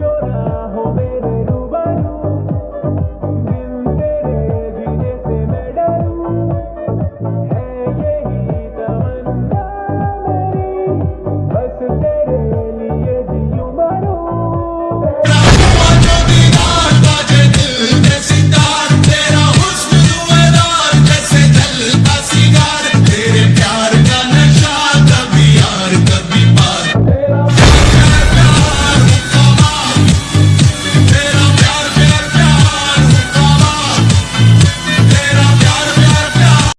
llorar.